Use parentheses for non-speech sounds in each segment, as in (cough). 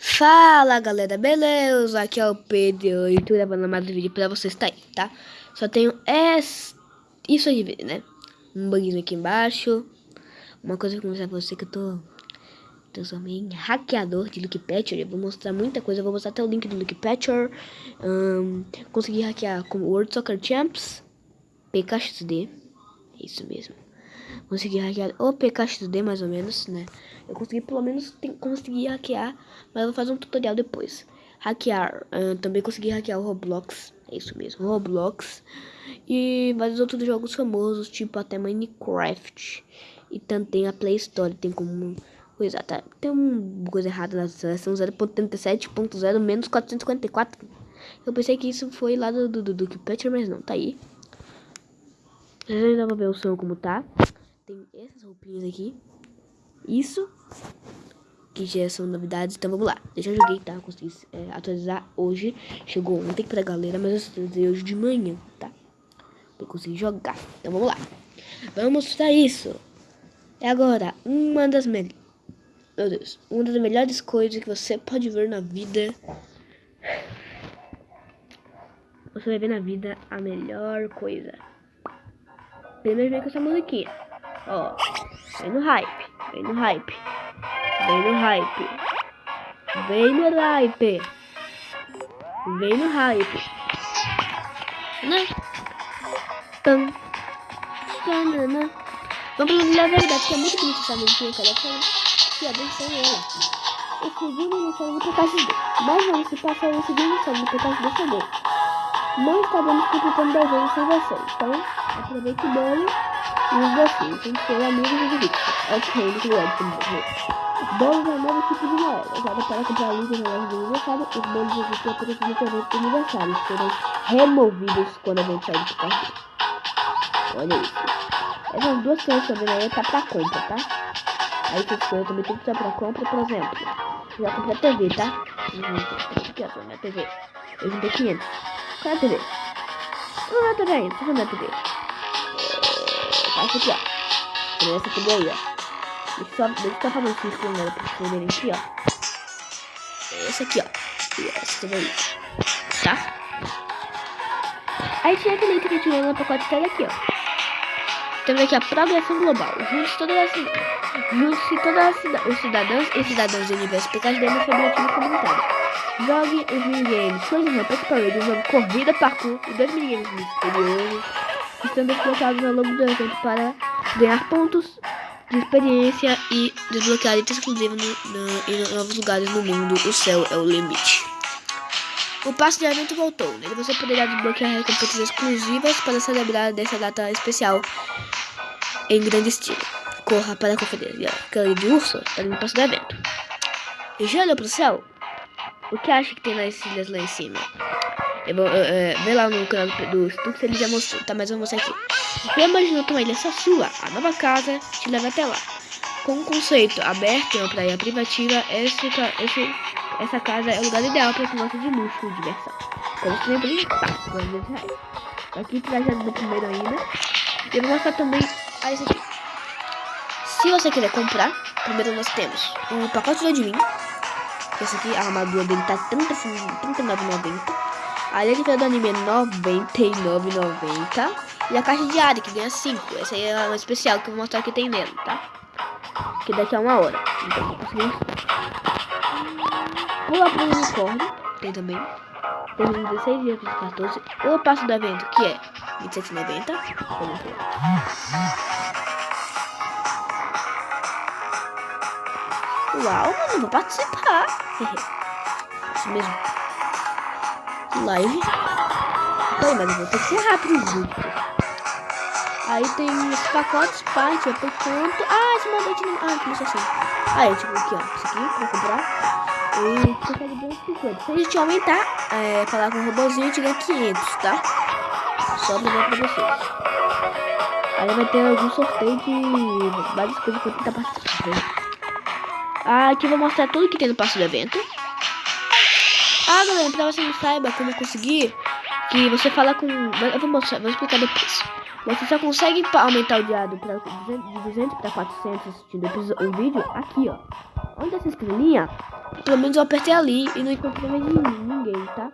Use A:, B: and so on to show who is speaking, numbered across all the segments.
A: Fala galera, beleza? Aqui é o Pedro e tô gravando mais um vídeo pra vocês tá aí, tá? Só tenho esse... isso aí né? Um bugzinho aqui embaixo Uma coisa que eu vou mostrar pra você que eu tô... Transformei em hackeador de Luke Patcher Eu vou mostrar muita coisa, eu vou mostrar até o link do Luke Patcher um, Consegui hackear com World Soccer Champs PKXD É isso mesmo Consegui hackear o PKXD mais ou menos, né? Eu consegui pelo menos conseguir hackear, mas eu vou fazer um tutorial depois. Hackear, uh, também consegui hackear o Roblox, é isso mesmo, Roblox. E vários outros jogos famosos, tipo até Minecraft. E também a Play Store, tem como... Coisa, tá, tem uma coisa errada na seleção 0.37.0 menos 454. Eu pensei que isso foi lá do, do, do, do Patcher, mas não, tá aí. Dá pra ver o som como tá. Tem essas roupinhas aqui. Isso. Que já são novidades. Então vamos lá. Eu já joguei, tá? Consegui é, atualizar hoje. Chegou ontem pra galera, mas eu atualizei hoje de manhã, tá? Eu consegui jogar. Então vamos lá. Vamos mostrar isso. É agora uma das melhores. Meu Deus. Uma das melhores coisas que você pode ver na vida. Você vai ver na vida a melhor coisa. Primeiro vem com essa musiquinha. Ó. Vem no hype. Vem no hype. Vem no hype. Vem no hype. Vem no hype. Né? Tam. Tanana. Vamos falar a verdade, que é muito bonito essa musiquinha, cara. Que abençoe ela. O segundo inicial do PKXD. Mas vamos se passar o segundo inicial do PKXD chegou. Não estaremos completando 10 anos sem você. Então, aproveite bolo e os docinhos. Tem que ser amigos e vídeos. Ok, muito obrigado por morrer. Bolos é um novo tipo de moeda. Usada para comprar livros na loja de aniversário. Os bolos existem apenas no evento de aniversário. Serão removidos quando a gente sair do cartão. Olha isso. Essas duas coisas vendo aí tá pra compra, tá? Aí essas coisas também que estar pra compra, por exemplo. Já comprei a TV, tá? Aqui, ó, minha TV. Eu juntei 500. Qual é a TV? Não é a TV ainda, eu ver a TV. Essa aqui, ó. Essa TV aí, ó. Deixa só, deixa eu só fazer círculo nela pra vocês aqui, ó. Essa aqui, ó. E essa TV aí. Tá? Aí tinha aquele item que eu tirei no pacote dela aqui, ó. Temos aqui a progressão global. Junte todas as Junte-se todos os cidadãos e cidadãs do universo PKD no seu objetivo comunitário. Jogue os minigames Close Rampage Parade, jogo corrida, parkour e dois minigames misteriosos estão desbloqueados ao longo do evento para ganhar pontos de experiência e desbloquear itens exclusivos no, no, em novos lugares no mundo. O céu é o limite. O passo de evento voltou. Nele você poderá desbloquear recompensas exclusivas para celebrar dessa data especial em grande estilo. Corra para conferir. Aquela de urso é no passo do evento. E já olhou pro céu? O que acha que tem nas ilhas lá em cima? É, vê lá no canal do Stux, ele já mostrou, tá? Mas eu vou mostrar aqui. Você imaginou uma ilha só sua? A nova casa te leva até lá. Com um conceito aberto em uma praia privativa, esse, esse, essa casa é o lugar ideal para quem gosta de luxo e diversão. Como sempre, tá, 200 reais. Aqui trajado do primeiro ainda. E eu vou mostrar também a esse aqui. Se você quiser comprar, primeiro nós temos o pacote do Admin. Esse aqui, a armadura dele tá R$ 39,90. A letra do anime é R$ 99,90. E a caixa diária, que ganha 5. Essa aí é uma especial que eu vou mostrar que tem nela, tá? Que daqui a uma hora. Então, vou conseguir. Pula pro unicórnio, tem também. Tem 16 dias para 14. O passo do evento, que é R$ 27,90. Vamos ver. Uau, mano, vou participar. (laughs) Isso mesmo. Live. Pô, mas eu vou ter que ser rápido, gente. Aí tem os pacotes, parte, por conto. Ah, esse mandante não. Ah, começou assim. Aí, tipo, aqui, ó. Isso aqui pra comprar. E consegue ganhar 50. Se a gente aumentar, é, falar com o robôzinho, a gente ganha 500, tá? Só pra ver pra vocês. Aí vai ter algum sorteio de várias coisas pra tentar participar. Ah, aqui eu vou mostrar tudo que tem no passo do evento. Ah, galera, pra você não saiba como conseguir, que você fala com... Eu vou mostrar, vou explicar depois. Você só consegue aumentar o diário pra, de 200 para 400 assistindo o vídeo aqui, ó. onde essa estrelinha, pelo menos eu apertei ali e não encontrei mais ninguém, tá?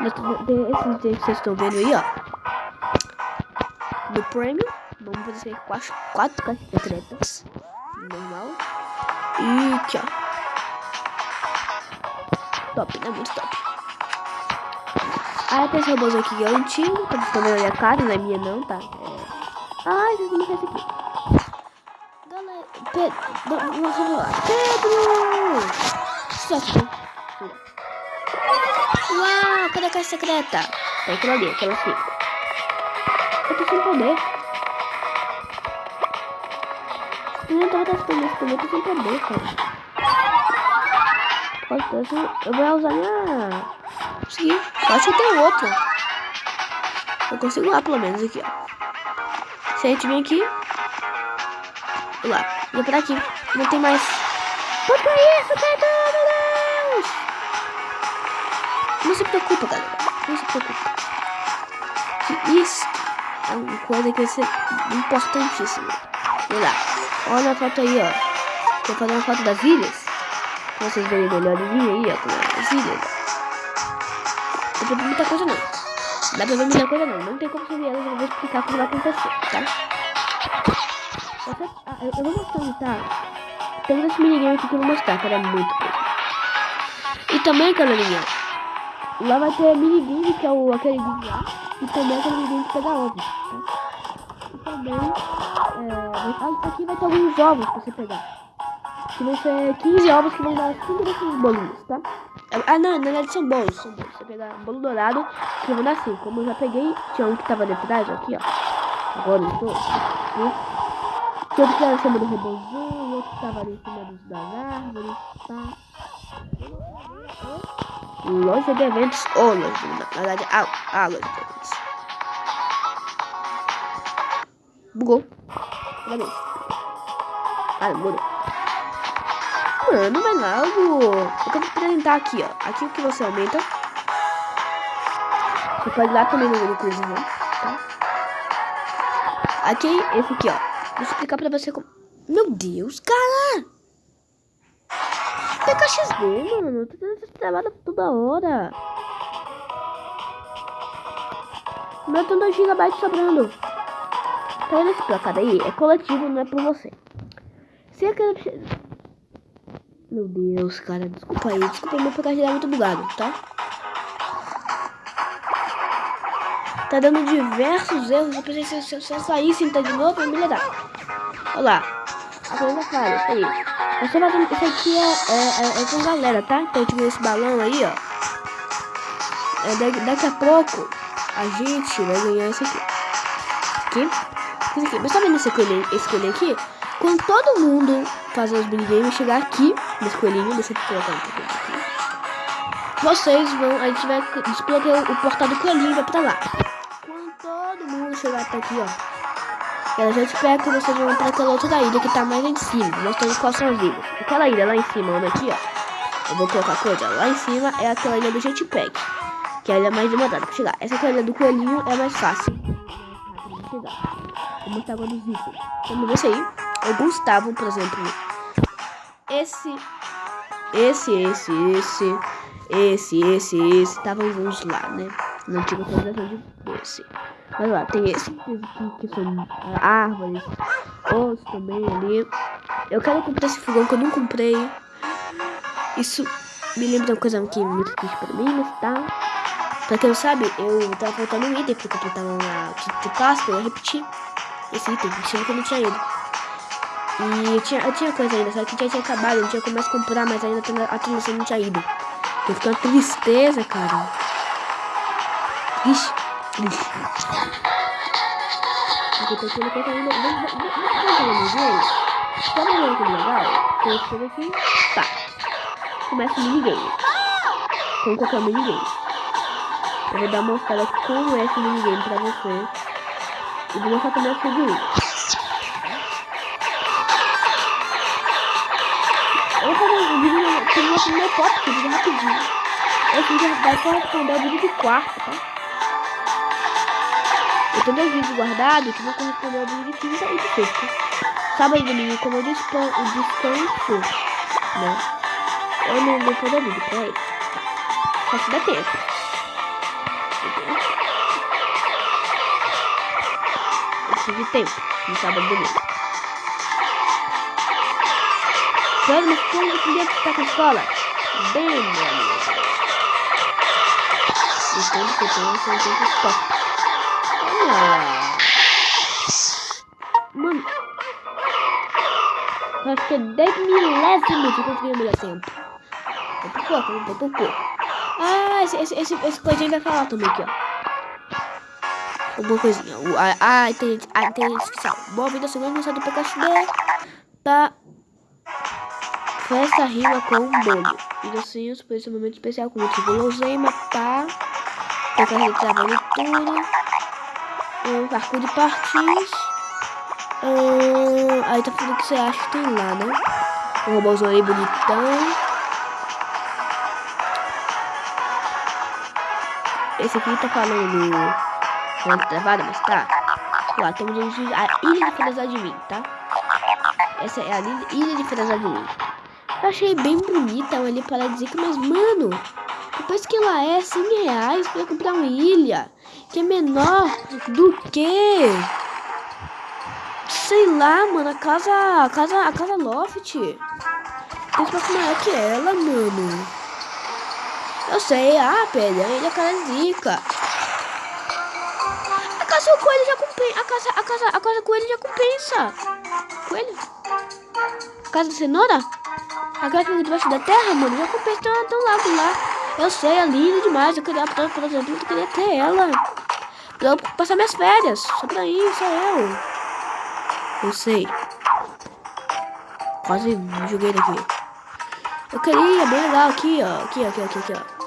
A: Esses que vocês estão vendo aí, ó. No prêmio, vamos fazer quatro, quatro caixas secretas. Normal. E aqui, ó. Top, né? Muito top. Aí tem esse robôs aqui que é antigo, tá vendo a minha cara, não é minha não, tá? É... Ai, vocês não esse aqui. Galera, Pedro, vamos lá. Pedro! Só Uau, cadê a caixa secreta? Tá aquela ali, aquela cinco. Eu tô sem poder. Não tava testando esse também, eu tô sem poder, cara. Eu vou usar minha... Consegui. Eu acho que tem outro. Eu consigo lá, pelo menos, aqui, ó. Se a gente vem aqui... Vou lá. Vou pra aqui. Não tem mais... Por que isso, Pedro? Meu Deus! Não se preocupa, galera. Não se preocupa. Isso é uma coisa que vai ser importantíssima. Olha lá. Olha a foto aí, ó. Vou fazer uma foto das ilhas. Vocês verem melhorzinho aí, ó. Com as ilhas. Não tem muita coisa não. Dá pra ver muita coisa não. Não tem como ver elas. Eu vou explicar como vai acontecer, tá? Eu, eu vou mostrar, tá? Tem esse minigame aqui que eu vou mostrar, que era muito coisa. E também, galerinha, lá vai ter minigame, que é o, aquele vídeo lá. E também aquele minigame que pega ovos, tá? E também, é, aqui vai ter alguns ovos pra você pegar. Que vão ser 15 ovos que vão dar 5 desses bolinhos, tá? Ah, não, na verdade são bolos, são bolos. Você pegar bolo dourado, que vão dar 5. Como eu já peguei, tinha um que tava de trás, aqui, ó. Agora eu tô. Tinha outro que era cima do robôzinho, outro que tava ali em cima das árvores, tá? Loja de eventos ou loja Na verdade, a, a loja de eventos. Bugou. Vez. Ah, mudou. Mano, vai logo. Eu quero apresentar aqui, ó. Aqui o que você aumenta. Você pode ir lá também no coisa, né? Tá? Aqui, esse aqui, ó. Vou explicar pra você como... Meu Deus, cara! PKXD, mano. Tô tendo essa trabalho toda hora. Meu tem 2 GB sobrando. Tá vendo esse placado aí? É coletivo, não é por você. Se quero... Meu Deus, cara. Desculpa aí. Desculpa meu PKG é muito bugado, tá? Tá dando diversos erros. Eu pensei se eu sair e entrar de novo, vai melhorar. Olha lá. A coisa clara, isso aí. Você vai isso aqui é, é, é, é, com galera, tá? Então eu tive esse balão aí, ó. É, daqui, a pouco a gente vai ganhar esse aqui. Aqui. Esse aqui. Mas tá vendo esse coelhinho, esse coelhinho aqui? Quando todo mundo fazer os minigames chegar aqui, nesse coelhinho, deixa eu colocar aqui. Vocês vão, a gente vai desbloquear o, o portal do coelhinho e vai pra lá. Quando todo mundo chegar até aqui, ó. Ela já espera que vocês vão pra aquela outra ilha que tá mais em cima, mostrando quais são as ilhas. Aquela ilha lá em cima, olha aqui, ó. Eu vou colocar coisa. Lá em cima é aquela ilha do jetpack. Que é a ilha mais demorada pra chegar. Essa ilha do coelhinho é mais fácil. Vou mostrar agora os itens. Ver isso aí o Gustavo, por exemplo. Esse, esse, esse, esse, esse, esse, esse, estavam juntos lá, né? Antiga atualização de desse. Mas lá, tem esse aqui que são árvores, outros também ali. Eu quero comprar esse fogão que eu não comprei. Isso me lembra uma coisa que é muito triste pra mim, mas tá. Pra quem não sabe, eu tava faltando um item pra completar uma Páscoa, eu repeti esse item, achando que eu não tinha ido. E tinha, tinha coisa ainda, só que já tinha acabado, não tinha como mais comprar, mas ainda a atualização não tinha ido. Eu fiquei uma tristeza, cara. Ixi, ixi. Aqui tô tendo coisa ainda. Vamos ver. Sabe uma coisa legal? Tem esse aqui. Tá. Começa o minigame. Com qualquer minigame. Eu vou dar uma mostrada como é esse minigame pra você. E vou mostrar também o seguinte. Eu vou fazer um vídeo que eu no meu vídeo rapidinho. Esse vídeo vai corresponder ao vídeo de quarto, tá? Eu tenho dois vídeos guardados que vão corresponder ao vídeo de quinta e de sexta. Sabe aí, domingo, como eu descanso, né? Eu não vou poder vídeo, peraí. Só se dá tempo. Eu de tempo, no sábado e domingo. Claro, mas como eu podia estar com a escola? Bem, meu amigo. O tempo que eu tenho são tempos top. Olha. Mano. Eu acho que é 10 milésimos que eu consegui o melhor tempo. Foi por pouco, foi por pouco. Ah, esse, esse, esse, esse coisinho vai falar também aqui, ó. Alguma coisinha. Ah, ah tem, ah, tem especial. Boa vida, segundo mensagem do PKXD. Tá. Festa rima com um bolho. E por esse momento especial com o guloseima, tá? Tocar de trabalho tudo. Um parkour de partes. Uh, aí tá falando o que você acha que tem lá, né? Um robôzão aí bonitão. Esse aqui tá falando falando travada, mas tá. Lá, temos a Ilha de de Mim, tá? Essa é a Ilha de de Mim. Eu achei bem bonita ali para dizer que, mas mano, depois que ela é 100 reais pra comprar uma ilha que é menor do que sei lá, mano, a casa. A casa. A casa Loft. Tem espaço maior que ela, mano. Eu sei, ah, Pedro, ele é cara zica. A casa coelho já compensa. A casa, a casa, a casa coelho já compensa. Coelho? A casa de cenoura? A casa debaixo da terra, mano, já compensa tão, tão lado lá. Eu sei, é linda demais. Eu queria, por exemplo, eu queria ter ela. Pra eu passar minhas férias. Só pra isso, eu. Eu sei. Quase joguei daqui. Eu queria, bem legal aqui, ó. Aqui, aqui, aqui, aqui, ó.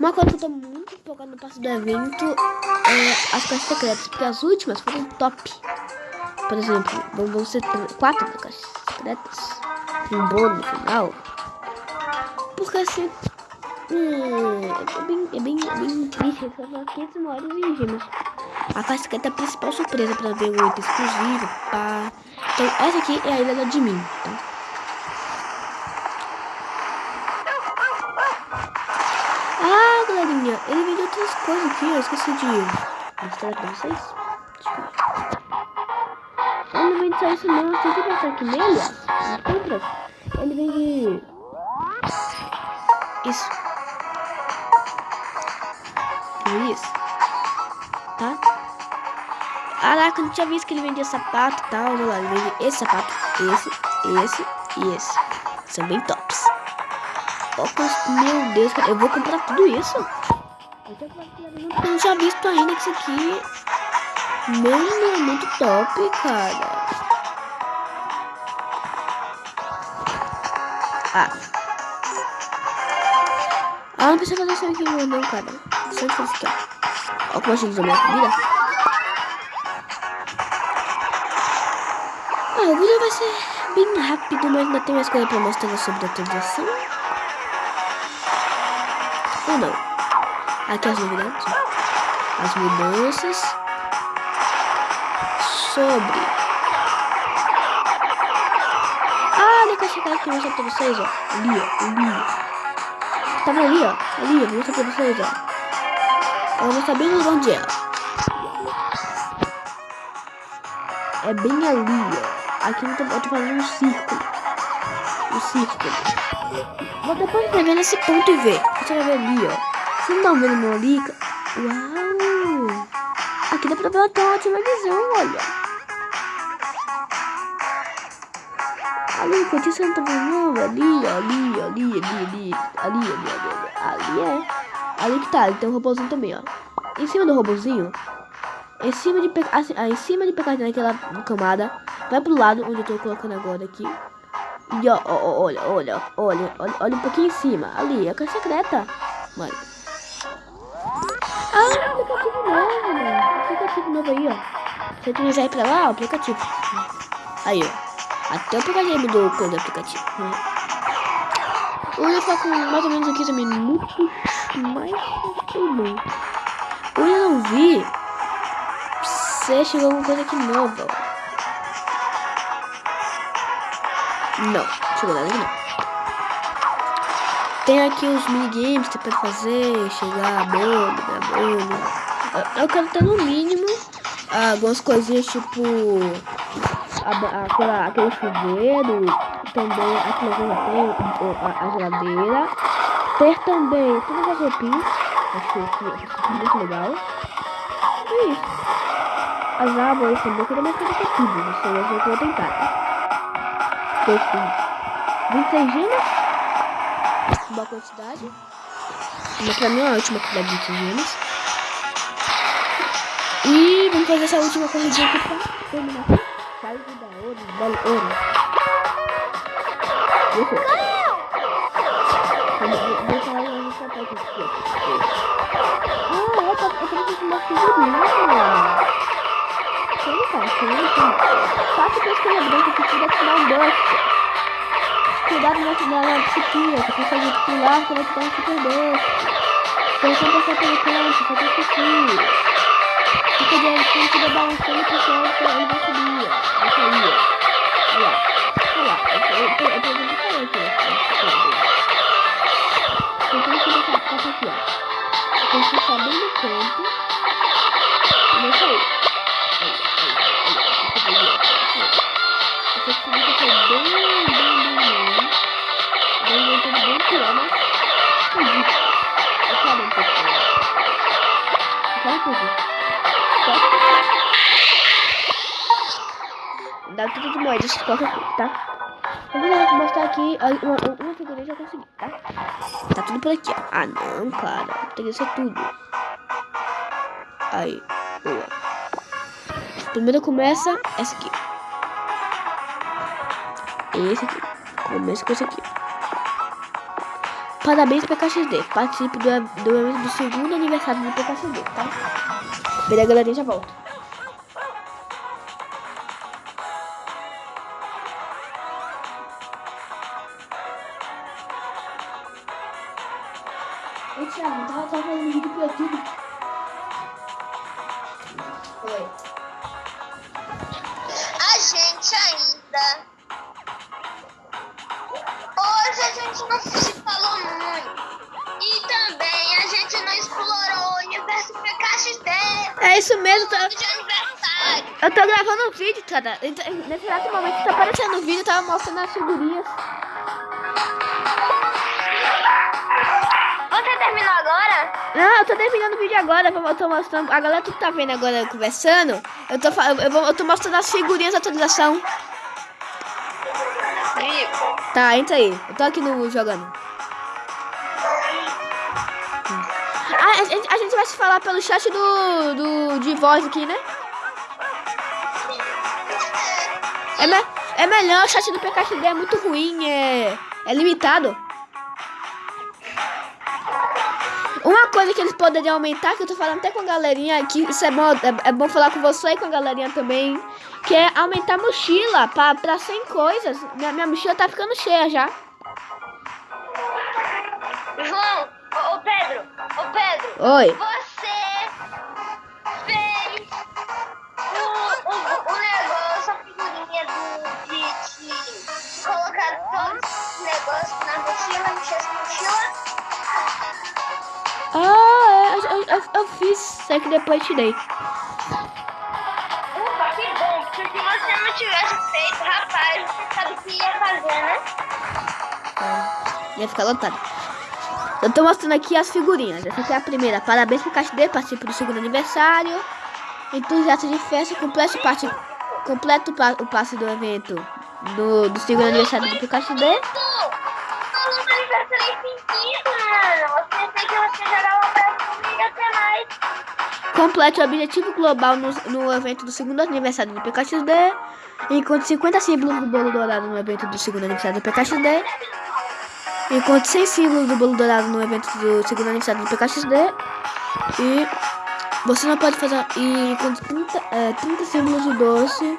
A: Uma coisa que eu tô muito empolgado no passo do evento é as caixas secretas, porque as últimas foram top. Por exemplo, vão ser quatro caixas secretas. Um bolo no final. Porque assim. Hum, é bem, é bem, é bem triste. Eu só 500 horas e gemas a casqueta principal surpresa para ver o item exclusivo. Pá. Então, essa aqui é a ilha de mim, tá? Ah, galerinha, ele vendeu outras coisas aqui, eu esqueci de mostrar pra vocês. Não vende só isso não, tem que passar aqui nele. Compras. Ele vende... Isso. Isso. Tá? Caraca, eu não tinha visto que ele vendia sapato e tal. Olha lá, ele vende esse sapato, esse, esse e esse. São bem tops. Óculos, meu Deus, eu vou comprar tudo isso. Eu não tinha visto ainda que isso aqui. Mano, é muito top, cara. Ah. Ah, não precisa fazer isso aqui não, cara. Só isso aqui, ó. Como a gente minha comida. Ah, o vídeo vai ser bem rápido, mas ainda tem mais coisa pra mostrar sobre a atualização. Ou não. Aqui as novidades. As mudanças. Sobre. Ah, olha que eu chegar aqui mostrar pra vocês, ó. Ali, ó. Ali. Tá vendo ali, ó? Ali, eu vou mostrar pra vocês, ó. Eu vou mostrar bem onde é. É bem ali, ó. Aqui eu tô, eu tô fazendo um círculo. Um círculo. Vou depois escrever nesse ponto e ver. Você vai ver ali, ó. Não estão vendo meu ali? Uau! Aqui dá pra ver uma ótima visão, olha. Ali, enquanto você não tá ali, ali, ali, ali, ali, ali, ali, ali, ali, é. Ali que tá, ali tem um robôzinho também, ó. Em cima do robôzinho, em cima de, assim, ah, em cima de pegar naquela camada, Vai pro lado onde eu tô colocando agora aqui. E ó, ó, olha, olha, olha, olha, olha um pouquinho em cima. Ali, é a secreta. Mano. Ah, aplicativo novo, mano. Aplicativo novo aí, ó. Se tu quiser ir pra lá, o aplicativo. Aí, ó. Até o aplicativo mudou coisa do aplicativo. Né? Hoje tá com mais ou menos 15 minutos. Mas tudo bom. Hoje eu não vi se chegou alguma coisa aqui nova. Não, chegou nada aqui não. Tem aqui os minigames que você pode fazer, chegar a bomba, a bomba. Eu quero ter no mínimo algumas coisinhas tipo aquela, aquele chuveiro, também aqui na tem a, a geladeira. Ter também todas as roupinhas, acho que é muito legal. É isso. As árvores também, eu queria mais coisa que tudo, você vai ver que eu vou tentar. Tô 26 gemas, boa quantidade. Mas pra mim é uma ótima quantidade de 26 gemas. E vamos fazer essa última corridinha aqui pra terminar aqui. Da ouro, eu. Vou falar uma estratégia aqui. Ah, eu tô, fazendo uma figurinha. Como tá? Como Faça com a escolha branca que tira tirar um buff. Cuidado na, na, na disciplina, você consegue pular quando você tá no super buff. Então, quando você tá pelo canto, você tem que subir. Fica de ele fica balançando porque ele vai subir, ó. Vai sair, ó. Olha lá. Olha lá. Eu tô vendo diferente, né? Então tem que deixar ficar aqui, ó. Tem que ficar bem no canto. E vai sair. (laughs) Dá tudo de moedas, qualquer coisa, tá? Vou mostrar aqui uma, uma figurinha já consegui, tá? Tá tudo por aqui. Ah, não, cara. Tem que ser tudo. Aí, boa. Primeiro começa essa aqui. Esse aqui. Começa com esse aqui. Parabéns PKXD. Participe do, do, do segundo aniversário do PKXD, tá? Beleza, galerinha, já volto. Oi, Thiago, tava, tava fazendo vídeo pro YouTube. Oi.
B: A gente ainda. Hoje a gente não se falou muito. E também a gente não explorou o universo
A: É isso mesmo, tá... Eu tô gravando um vídeo, cara. Nesse exato momento tá aparecendo o vídeo, tava mostrando as figurinhas.
B: Você terminou agora?
A: Não, eu tô terminando o vídeo agora. Eu tô mostrando. A galera que tá vendo agora conversando, eu tô, eu, vou, eu tô mostrando as figurinhas da atualização. Tá, entra aí. Eu tô aqui no jogando. A, gente, a gente vai se falar pelo chat do, do de voz aqui, né? É, me, é melhor, o chat do PKXD é muito ruim, é, é limitado. Uma coisa que eles poderiam aumentar, que eu tô falando até com a galerinha, que isso é bom, é, é bom falar com você e com a galerinha também, que é aumentar a mochila pra, pra 100 coisas. Minha, minha mochila tá ficando cheia já.
B: João, Ô, Pedro, ô Pedro.
A: Oi.
B: Você fez o, o, o negócio, a figurinha do, de, de colocar todos os negócios na mochila, mexer essa mochila.
A: Ah, é, eu, eu, eu, fiz, só que depois tirei.
B: Ufa, que bom, porque se você não tivesse feito, rapaz, você sabe o que ia fazer, né?
A: É, ia ficar lotado. Eu tô mostrando aqui as figurinhas. Essa aqui é a primeira. Parabéns pro KXD, participe do segundo aniversário. Entusiasta de festa, complete parte, completo o passe do evento do, do segundo aniversário do PKXD. Complete o objetivo global no, no evento do segundo aniversário do PKXD. Encontre 50 símbolos do bolo dourado no evento do segundo aniversário do PKXD. Encontre 100 símbolos do bolo dourado no evento do segundo aniversário do PKXD. E você não pode fazer. E encontre 30, é, 30 símbolos de doce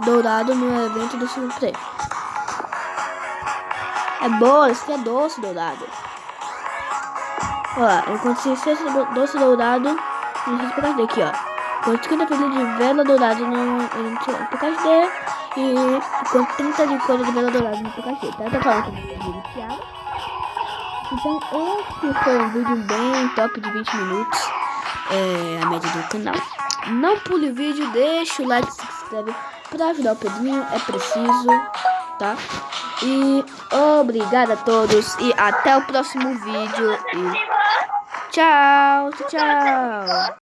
A: dourado no evento do segundo prêmio. É boa, esse é doce dourado. Olha lá, encontre 6 doce dourado no PKXD aqui, ó. Encontre 50 pilhas de vela dourada no, no PKXD. E com 30 de coisa de vela dourada no cachê. Tá? Tá falando que Thiago. Então esse foi um vídeo bem top de 20 minutos. É a média do canal. Não pule o vídeo, deixa o like, se inscreve para ajudar o Pedrinho, é preciso, tá? E obrigado a todos e até o próximo vídeo. E tchau, tchau.